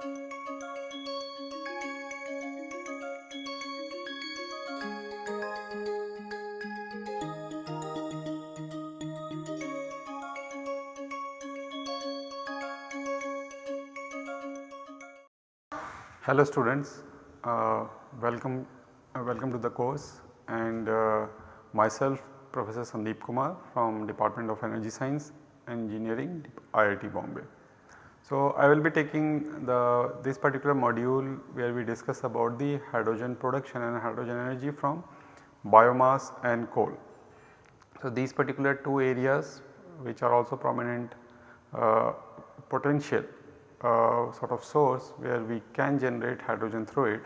Hello students, uh, welcome, uh, welcome to the course and uh, myself Professor Sandeep Kumar from Department of Energy Science Engineering IIT Bombay. So, I will be taking the this particular module where we discuss about the hydrogen production and hydrogen energy from biomass and coal. So, these particular two areas which are also prominent uh, potential uh, sort of source where we can generate hydrogen through it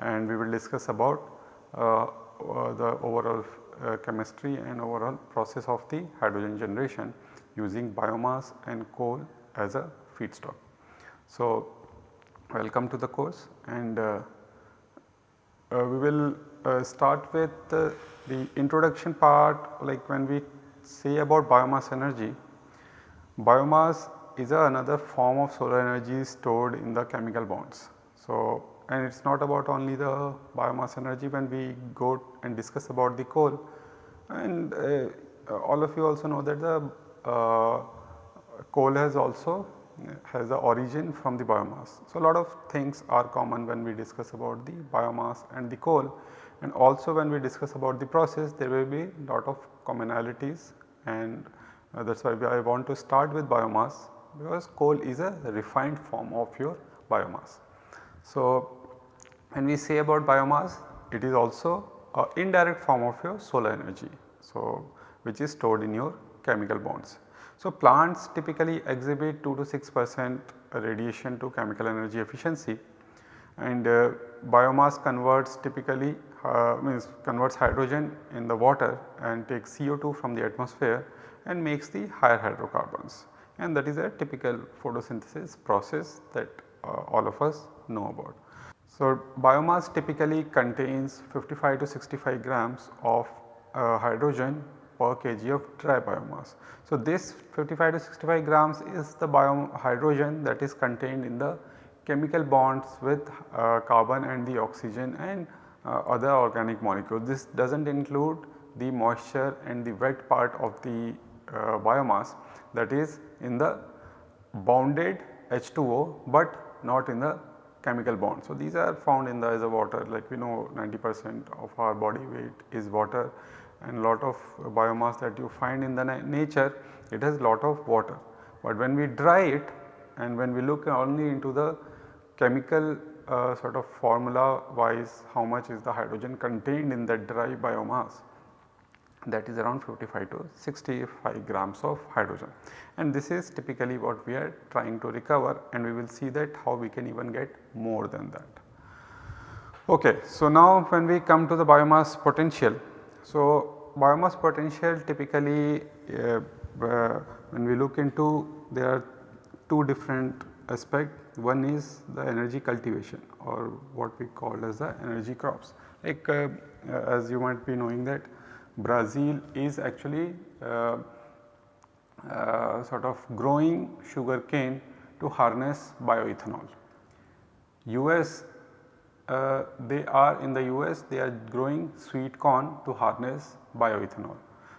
and we will discuss about uh, uh, the overall uh, chemistry and overall process of the hydrogen generation using biomass and coal as a feedstock. So, welcome to the course and uh, uh, we will start with the introduction part like when we say about biomass energy, biomass is another form of solar energy stored in the chemical bonds. So, and it is not about only the biomass energy when we go and discuss about the coal and uh, all of you also know that the uh, coal has also has the origin from the biomass. So, a lot of things are common when we discuss about the biomass and the coal and also when we discuss about the process there will be a lot of commonalities and uh, that is why I want to start with biomass because coal is a refined form of your biomass. So, when we say about biomass it is also a indirect form of your solar energy. So, which is stored in your chemical bonds. So, plants typically exhibit 2 to 6 percent radiation to chemical energy efficiency and uh, biomass converts typically uh, means converts hydrogen in the water and takes CO2 from the atmosphere and makes the higher hydrocarbons and that is a typical photosynthesis process that uh, all of us know about. So, biomass typically contains 55 to 65 grams of uh, hydrogen per kg of dry biomass. So, this 55 to 65 grams is the bio hydrogen that is contained in the chemical bonds with uh, carbon and the oxygen and uh, other organic molecules. This does not include the moisture and the wet part of the uh, biomass that is in the bounded H2O, but not in the chemical bond. So, these are found in the as a water like we know 90 percent of our body weight is water and lot of biomass that you find in the na nature it has lot of water. But when we dry it and when we look only into the chemical uh, sort of formula wise how much is the hydrogen contained in that dry biomass that is around 55 to 65 grams of hydrogen and this is typically what we are trying to recover and we will see that how we can even get more than that. Okay, so now when we come to the biomass potential. So, biomass potential typically uh, uh, when we look into there are two different aspects. one is the energy cultivation or what we call as the energy crops like uh, as you might be knowing that Brazil is actually uh, uh, sort of growing sugar cane to harness bioethanol. US uh, they are in the US they are growing sweet corn to harness bioethanol.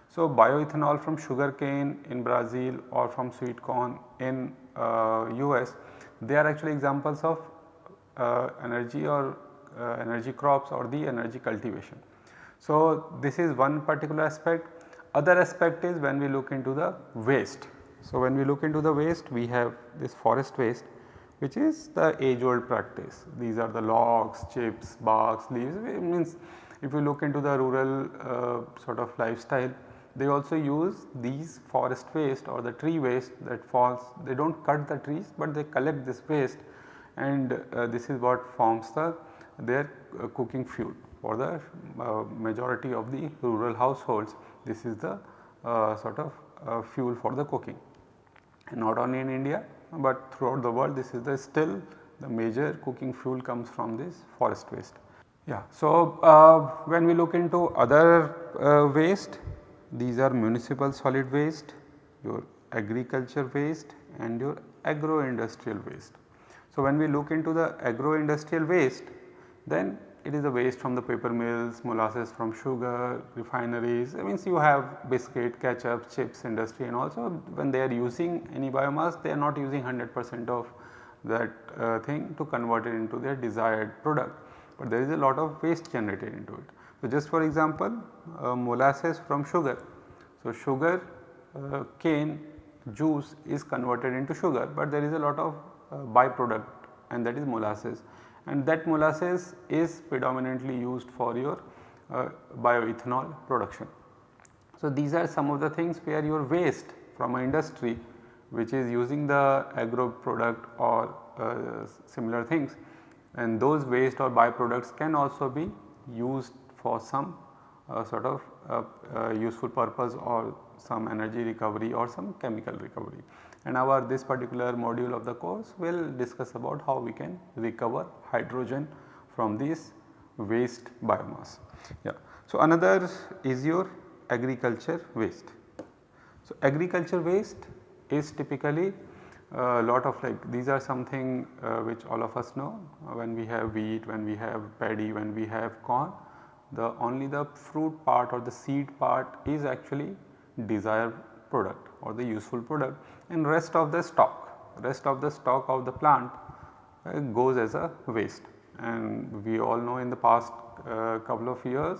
So, bioethanol from sugar cane in Brazil or from sweet corn in uh, US they are actually examples of uh, energy or uh, energy crops or the energy cultivation. So, this is one particular aspect. Other aspect is when we look into the waste. So, when we look into the waste we have this forest waste which is the age old practice. These are the logs, chips, barks, leaves. It means if you look into the rural uh, sort of lifestyle they also use these forest waste or the tree waste that falls they do not cut the trees but they collect this waste and uh, this is what forms the their uh, cooking fuel for the uh, majority of the rural households. This is the uh, sort of uh, fuel for the cooking. Not only in India but throughout the world this is the still the major cooking fuel comes from this forest waste. Yeah. So, uh, when we look into other uh, waste these are municipal solid waste, your agriculture waste and your agro industrial waste. So, when we look into the agro industrial waste then it is the waste from the paper mills, molasses from sugar, refineries, I means you have biscuit, ketchup, chips industry and also when they are using any biomass they are not using 100 percent of that uh, thing to convert it into their desired product, but there is a lot of waste generated into it. So, just for example uh, molasses from sugar. So, sugar uh, cane juice is converted into sugar, but there is a lot of uh, byproduct and that is molasses and that molasses is predominantly used for your uh, bioethanol production. So, these are some of the things where your waste from an industry which is using the agro product or uh, similar things and those waste or byproducts can also be used for some uh, sort of uh, uh, useful purpose or some energy recovery or some chemical recovery. And our this particular module of the course will discuss about how we can recover hydrogen from this waste biomass. Yeah. So, another is your agriculture waste. So, agriculture waste is typically a lot of like these are something uh, which all of us know uh, when we have wheat, when we have paddy, when we have corn the only the fruit part or the seed part is actually desired product or the useful product and rest of the stock, rest of the stock of the plant uh, goes as a waste. And we all know in the past uh, couple of years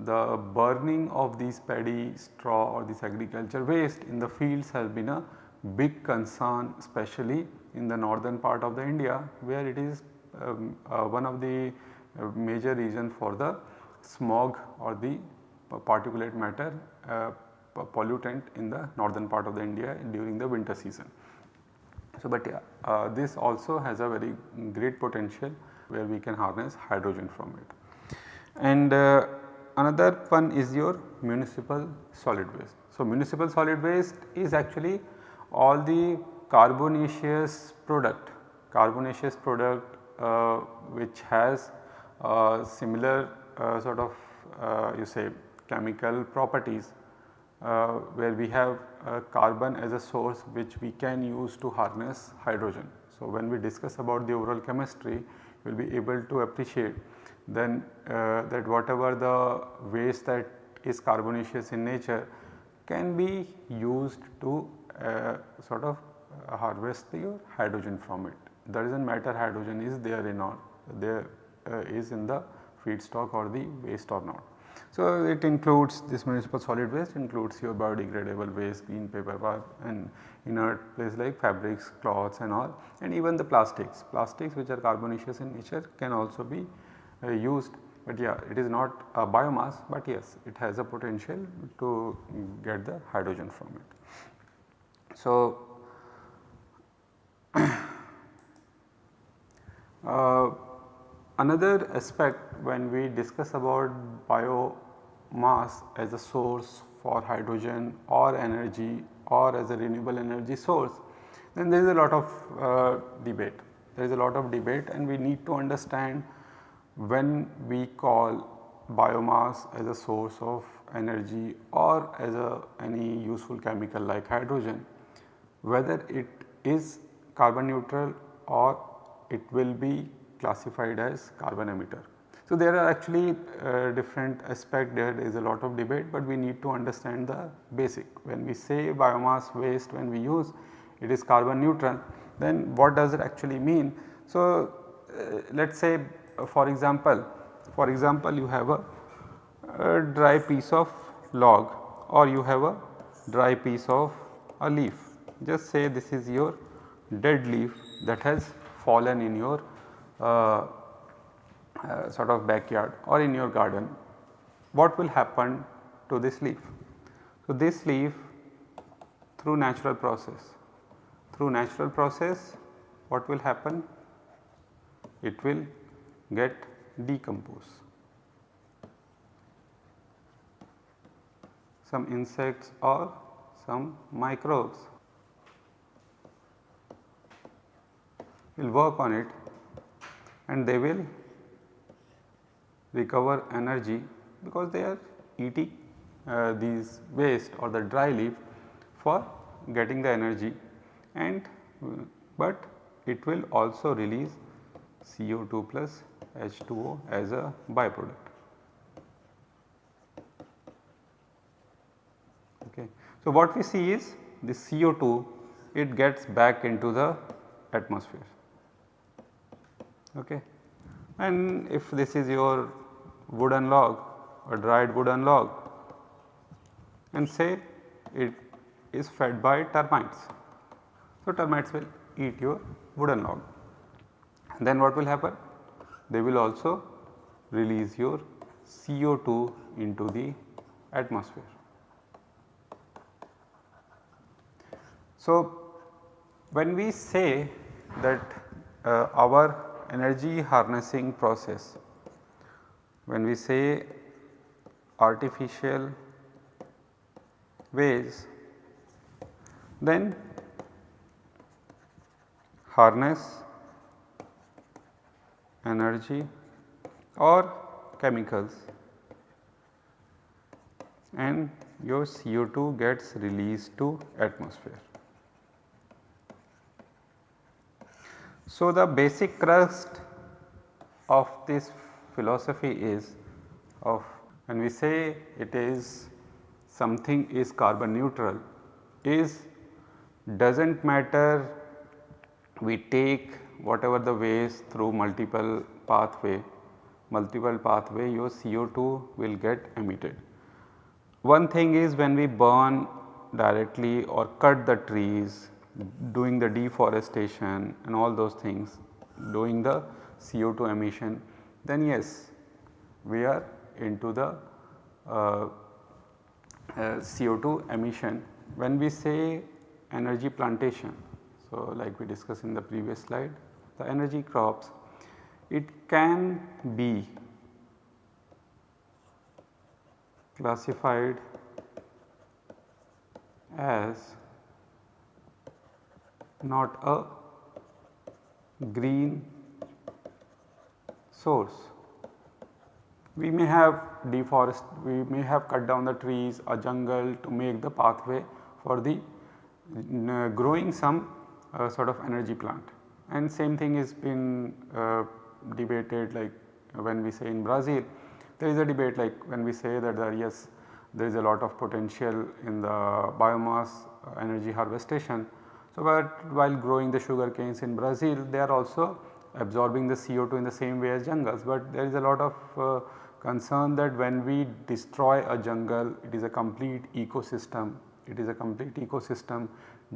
the burning of these paddy straw or this agriculture waste in the fields has been a big concern especially in the northern part of the India where it is um, uh, one of the uh, major reason for the smog or the particulate matter uh, pollutant in the northern part of the India during the winter season. So, but uh, this also has a very great potential where we can harness hydrogen from it. And uh, another one is your municipal solid waste. So, municipal solid waste is actually all the carbonaceous product, carbonaceous product uh, which has uh, similar uh, sort of uh, you say chemical properties uh, where we have carbon as a source which we can use to harness hydrogen. So, when we discuss about the overall chemistry we will be able to appreciate then uh, that whatever the waste that is carbonaceous in nature can be used to uh, sort of uh, harvest the hydrogen from it. That does not matter hydrogen is there in or there uh, is in the feedstock or the waste or not. So, it includes this municipal solid waste includes your biodegradable waste, green paper and inert place like fabrics, cloths and all and even the plastics. Plastics which are carbonaceous in nature can also be uh, used but yeah it is not a biomass but yes it has a potential to get the hydrogen from it. So, uh, Another aspect when we discuss about biomass as a source for hydrogen or energy or as a renewable energy source then there is a lot of uh, debate. There is a lot of debate and we need to understand when we call biomass as a source of energy or as a any useful chemical like hydrogen whether it is carbon neutral or it will be classified as carbon emitter. So, there are actually uh, different aspect there is a lot of debate, but we need to understand the basic. When we say biomass waste when we use it is carbon neutral then what does it actually mean. So, uh, let us say uh, for example, for example you have a, a dry piece of log or you have a dry piece of a leaf. Just say this is your dead leaf that has fallen in your uh, uh, sort of backyard or in your garden, what will happen to this leaf? So, this leaf through natural process, through natural process what will happen? It will get decomposed. Some insects or some microbes will work on it and they will recover energy because they are eating uh, these waste or the dry leaf for getting the energy and uh, but it will also release CO2 plus H2O as a byproduct. Okay. So, what we see is the CO2 it gets back into the atmosphere okay. and if this is your wooden log or dried wooden log and say it is fed by termites. So, termites will eat your wooden log then what will happen? They will also release your CO2 into the atmosphere. So, when we say that uh, our energy harnessing process, when we say artificial ways, then harness energy or chemicals and your CO2 gets released to atmosphere. So, the basic crust of this philosophy is of when we say it is something is carbon neutral is does not matter we take whatever the ways through multiple pathway, multiple pathway your CO2 will get emitted. One thing is when we burn directly or cut the trees doing the deforestation and all those things doing the CO2 emission then yes we are into the uh, uh, CO2 emission. When we say energy plantation so like we discussed in the previous slide the energy crops it can be classified as not a green source. We may have deforest, we may have cut down the trees a jungle to make the pathway for the uh, growing some uh, sort of energy plant and same thing is been uh, debated like when we say in Brazil there is a debate like when we say that there yes there is a lot of potential in the biomass uh, energy harvestation. So, but while growing the sugar canes in Brazil they are also absorbing the CO2 in the same way as jungles, but there is a lot of uh, concern that when we destroy a jungle it is a complete ecosystem, it is a complete ecosystem.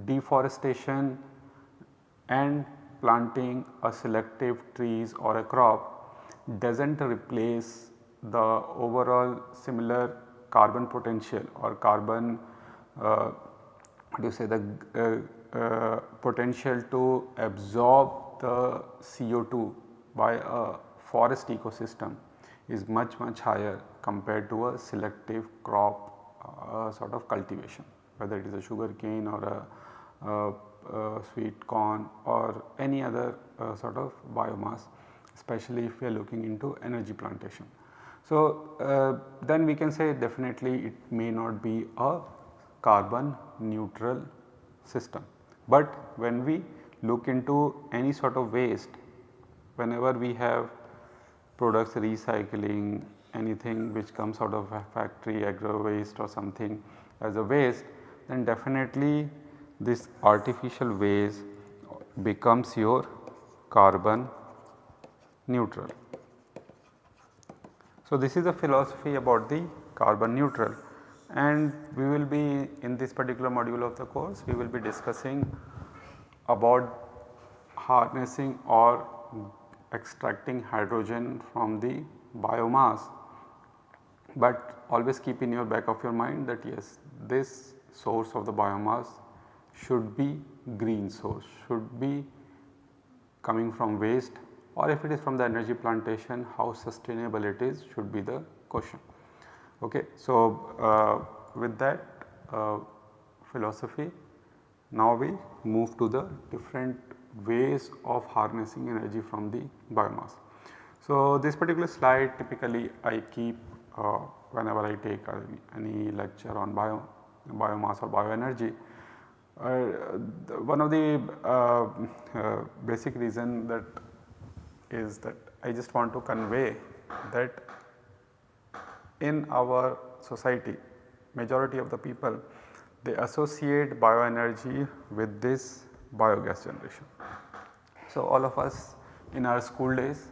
Deforestation and planting a selective trees or a crop does not replace the overall similar carbon potential or carbon uh, you say the uh, uh, potential to absorb the CO2 by a forest ecosystem is much much higher compared to a selective crop uh, sort of cultivation whether it is a sugar cane or a, a uh, sweet corn or any other uh, sort of biomass especially if we are looking into energy plantation. So, uh, then we can say definitely it may not be a carbon neutral system, but when we look into any sort of waste whenever we have products recycling anything which comes out of a factory agro waste or something as a waste then definitely this artificial waste becomes your carbon neutral. So, this is the philosophy about the carbon neutral and we will be in this particular module of the course we will be discussing about harnessing or extracting hydrogen from the biomass. But always keep in your back of your mind that yes this source of the biomass should be green source, should be coming from waste or if it is from the energy plantation how sustainable it is should be the question. Okay. So, uh, with that uh, philosophy now we move to the different ways of harnessing energy from the biomass. So, this particular slide typically I keep uh, whenever I take any lecture on bio, biomass or bioenergy Uh, one of the uh, uh, basic reason that is that I just want to convey that in our society majority of the people they associate bioenergy with this biogas generation. So, all of us in our school days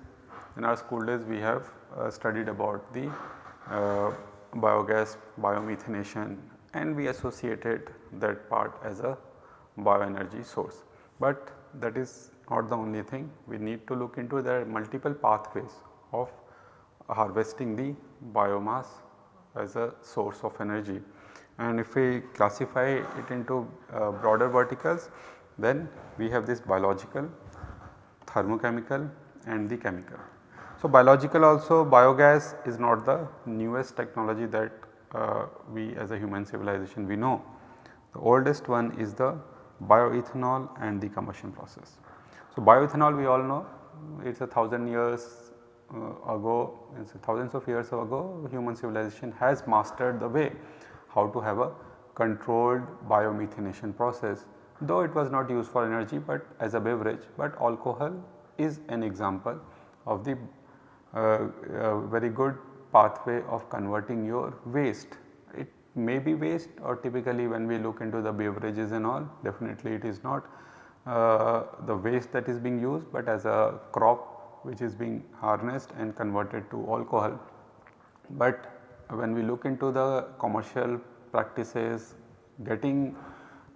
in our school days we have uh, studied about the uh, biogas biomethanation and we associated that part as a bioenergy source. But that is not the only thing we need to look into there are multiple pathways of harvesting the biomass as a source of energy. And if we classify it into uh, broader verticals then we have this biological, thermochemical and the chemical. So, biological also biogas is not the newest technology that uh, we as a human civilization we know. The oldest one is the bioethanol and the combustion process. So, bioethanol we all know it is a thousand years ago, thousands of years ago human civilization has mastered the way how to have a controlled biomethanation process though it was not used for energy but as a beverage but alcohol is an example of the uh, uh, very good pathway of converting your waste. It may be waste or typically when we look into the beverages and all definitely it is not uh, the waste that is being used but as a crop which is being harnessed and converted to alcohol. But when we look into the commercial practices getting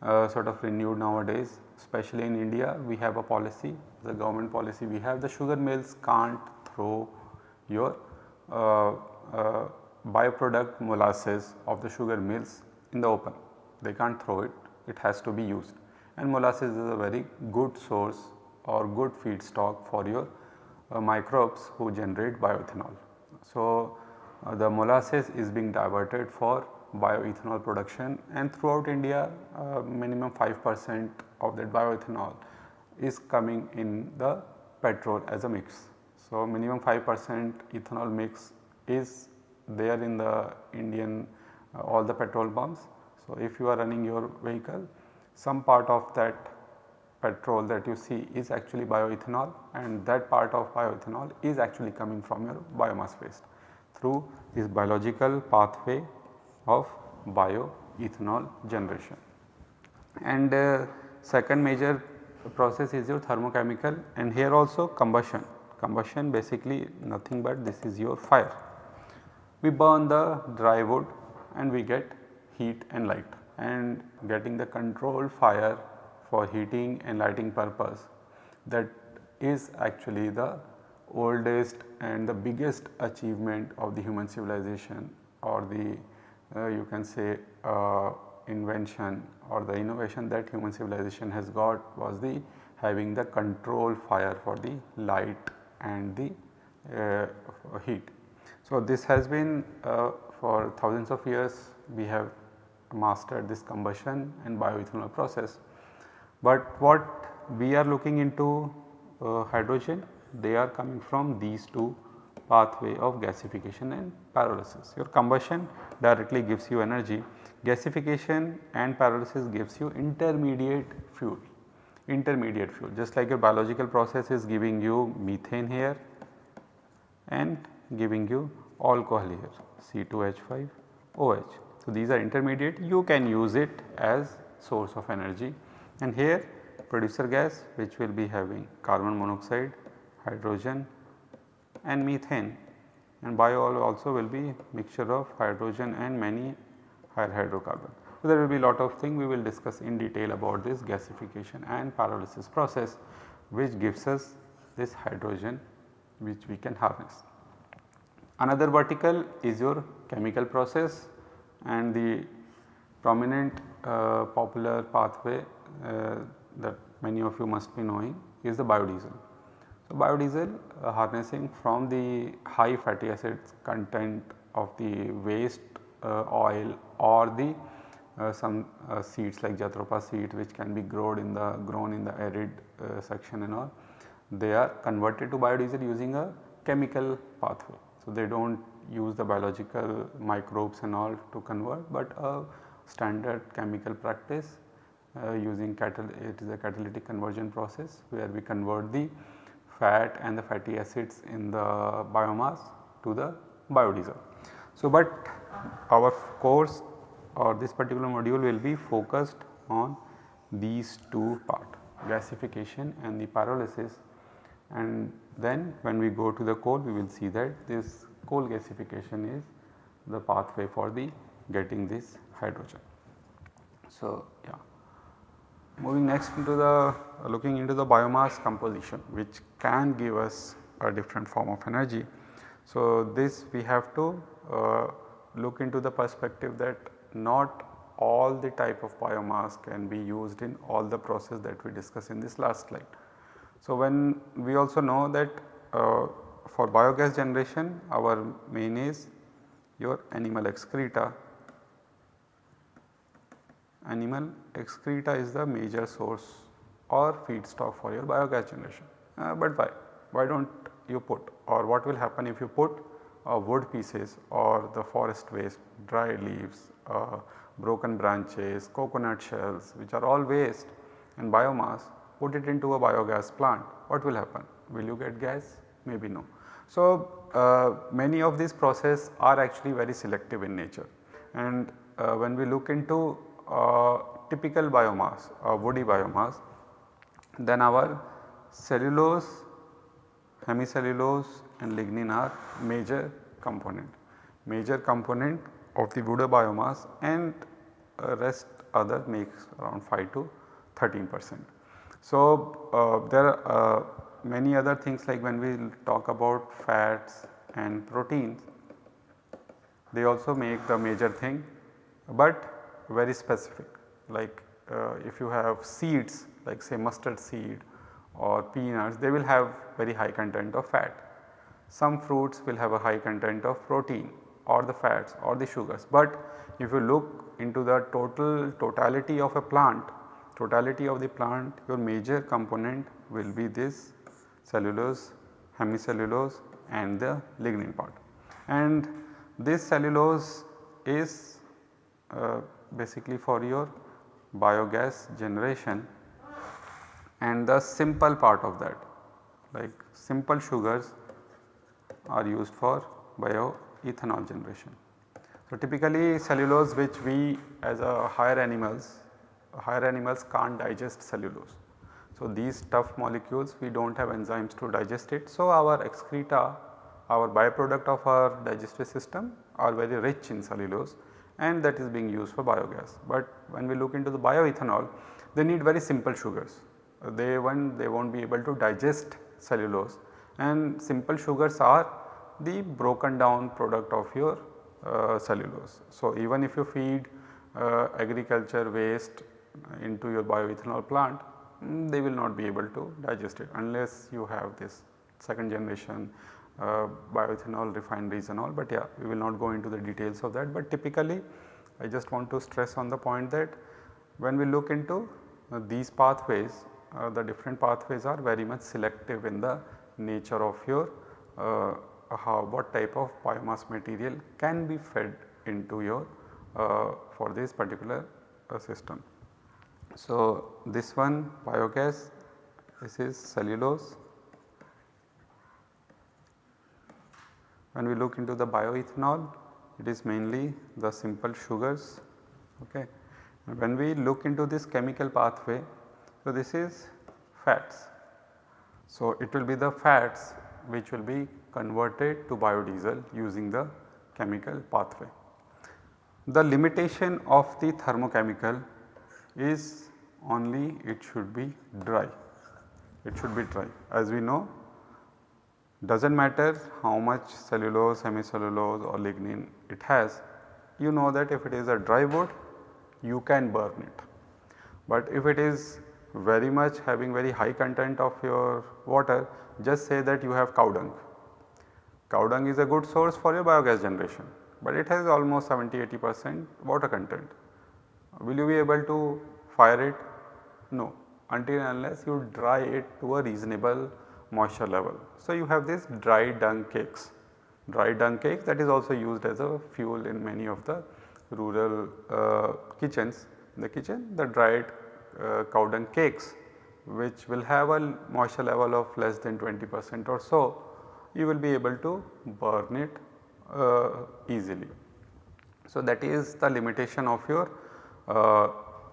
uh, sort of renewed nowadays especially in India we have a policy the government policy we have the sugar mills can't throw your uh, uh, byproduct molasses of the sugar mills in the open. They can't throw it, it has to be used and molasses is a very good source or good feedstock for your uh, microbes who generate bioethanol. So, uh, the molasses is being diverted for bioethanol production and throughout India uh, minimum 5 percent of that bioethanol is coming in the petrol as a mix. So, minimum 5 percent ethanol mix is there in the Indian uh, all the petrol pumps. So, if you are running your vehicle some part of that petrol that you see is actually bioethanol and that part of bioethanol is actually coming from your biomass waste through this biological pathway of bioethanol generation. And uh, second major process is your thermochemical and here also combustion combustion basically nothing but this is your fire. We burn the dry wood and we get heat and light and getting the controlled fire for heating and lighting purpose that is actually the oldest and the biggest achievement of the human civilization or the uh, you can say uh, invention or the innovation that human civilization has got was the having the control fire for the light and the uh, heat. So, this has been uh, for thousands of years we have mastered this combustion and bioethanol process. But what we are looking into uh, hydrogen they are coming from these two pathway of gasification and pyrolysis. Your combustion directly gives you energy, gasification and pyrolysis gives you intermediate fuel intermediate fuel just like your biological process is giving you methane here and giving you alcohol here C2H5OH. So, these are intermediate you can use it as source of energy and here producer gas which will be having carbon monoxide, hydrogen and methane and bio oil will be mixture of hydrogen and many higher hydrocarbon. So, there will be lot of thing we will discuss in detail about this gasification and pyrolysis process which gives us this hydrogen which we can harness. Another vertical is your chemical process and the prominent uh, popular pathway that many of you must be knowing is the biodiesel. So, biodiesel uh, harnessing from the high fatty acids content of the waste uh, oil or the uh, some uh, seeds like jatropha seed which can be grown in the grown in the arid uh, section and all they are converted to biodiesel using a chemical pathway. So, they do not use the biological microbes and all to convert but a standard chemical practice uh, Uh, using it is a catalytic conversion process where we convert the fat and the fatty acids in the biomass to the biodiesel. So, but our course or this particular module will be focused on these two part gasification and the pyrolysis and then when we go to the coal we will see that this coal gasification is the pathway for the getting this hydrogen. So, yeah. Moving next into the uh, looking into the biomass composition which can give us a different form of energy. So, this we have to uh, look into the perspective that not all the type of biomass can be used in all the process that we discussed in this last slide. So, when we also know that uh, for biogas generation our main is your animal excreta animal excreta is the major source or feedstock for your biogas generation. Uh, but why? Why do not you put or what will happen if you put uh, wood pieces or the forest waste, dry leaves, uh, broken branches, coconut shells which are all waste and biomass put it into a biogas plant what will happen? Will you get gas? Maybe no. So, uh, many of these processes are actually very selective in nature and uh, when we look into typical biomass uh, woody biomass then our cellulose, hemicellulose and lignin are major component, major component of the wood biomass and uh, rest other makes around 5 to 13 percent. So, uh, there are uh, many other things like when we talk about fats and proteins they also make the major thing, but very specific like uh, if you have seeds like say mustard seed or peanuts they will have very high content of fat. Some fruits will have a high content of protein or the fats or the sugars, but if you look into the total totality of a plant, totality of the plant your major component will be this cellulose, hemicellulose and the lignin part. And this cellulose is uh, basically for your biogas generation and the simple part of that like simple sugars are used for bioethanol generation. So, typically cellulose which we as a higher animals, higher animals can't digest cellulose. So, these tough molecules we do not have enzymes to digest it. So, our excreta our byproduct of our digestive system are very rich in cellulose and that is being used for biogas. But when we look into the bioethanol they need very simple sugars. They one they will not be able to digest cellulose and simple sugars are the broken down product of your uh, cellulose. So, even if you feed uh, agriculture waste into your bioethanol plant mm, they will not be able to digest it unless you have this second generation bioethanol refineries and all but yeah we will not go into the details of that but typically I just want to stress on the point that when we look into uh, these pathways uh, the different pathways are very much selective in the nature of your uh, how what type of biomass material can be fed into your uh, for this particular uh, system. So, this one biogas this is cellulose When we look into the bioethanol it is mainly the simple sugars okay. When we look into this chemical pathway so this is fats. So it will be the fats which will be converted to biodiesel using the chemical pathway. The limitation of the thermochemical is only it should be dry, it should be dry. As we know does not matter how much cellulose, hemicellulose or lignin it has, you know that if it is a dry wood you can burn it. But if it is very much having very high content of your water just say that you have cow dung. Cow dung is a good source for your biogas generation, but it has almost 70 80 percent water content. Will you be able to fire it? No until unless you dry it to a reasonable moisture level. So, you have this dry dung cakes, dry dung cakes that is also used as a fuel in many of the rural uh, kitchens. In the kitchen the dried uh, cow dung cakes which will have a moisture level of less than 20 percent or so, you will be able to burn it uh, easily. So, that is the limitation of your uh,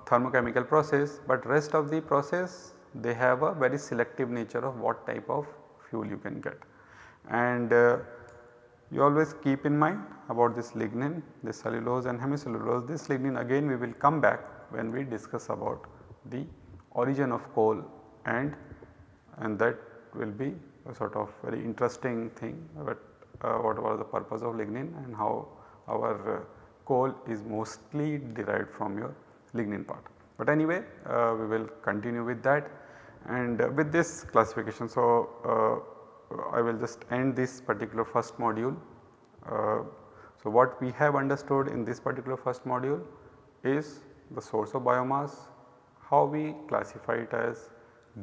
thermochemical process, but rest of the process they have a very selective nature of what type of fuel you can get. And uh, you always keep in mind about this lignin, this cellulose and hemicellulose. This lignin again we will come back when we discuss about the origin of coal and and that will be a sort of very interesting thing uh, what was the purpose of lignin and how our uh, coal is mostly derived from your lignin part. But anyway uh, we will continue with that and uh, with this classification. So, uh, I will just end this particular first module. Uh, so, what we have understood in this particular first module is the source of biomass, how we classify it as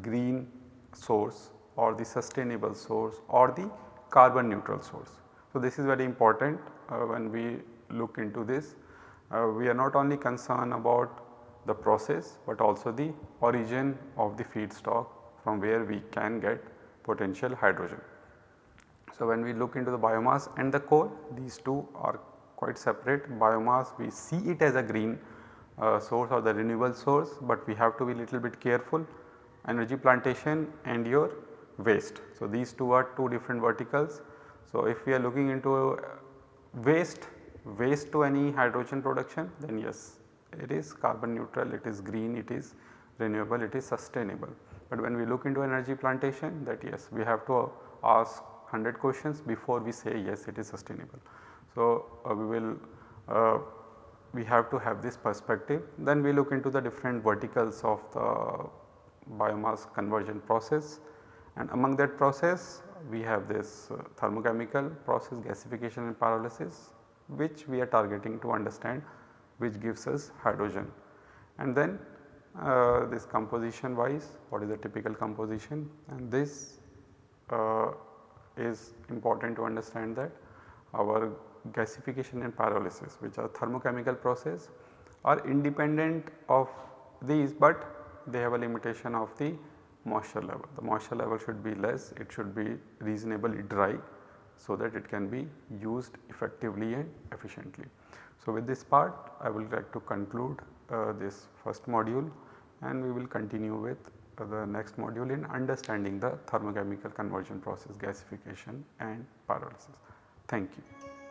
green source or the sustainable source or the carbon neutral source. So, this is very important uh, when we look into this. Uh, we are not only concerned about the process, but also the origin of the feedstock from where we can get potential hydrogen. So, when we look into the biomass and the coal these two are quite separate biomass we see it as a green uh, source or the renewable source, but we have to be little bit careful energy plantation and your waste. So, these two are two different verticals. So, if we are looking into waste, waste to any hydrogen production then yes it is carbon neutral, it is green, it is renewable, it is sustainable. But when we look into energy plantation that yes we have to ask 100 questions before we say yes it is sustainable. So, uh, we will uh, we have to have this perspective then we look into the different verticals of the biomass conversion process and among that process we have this uh, thermochemical process gasification and pyrolysis which we are targeting to understand which gives us hydrogen. And then uh, this composition wise what is the typical composition and this uh, is important to understand that our gasification and pyrolysis which are thermochemical process are independent of these, but they have a limitation of the moisture level. The moisture level should be less, it should be reasonably dry so that it can be used effectively and efficiently. So, with this part I would like to conclude uh, this first module and we will continue with uh, the next module in understanding the thermochemical conversion process gasification and pyrolysis. Thank you.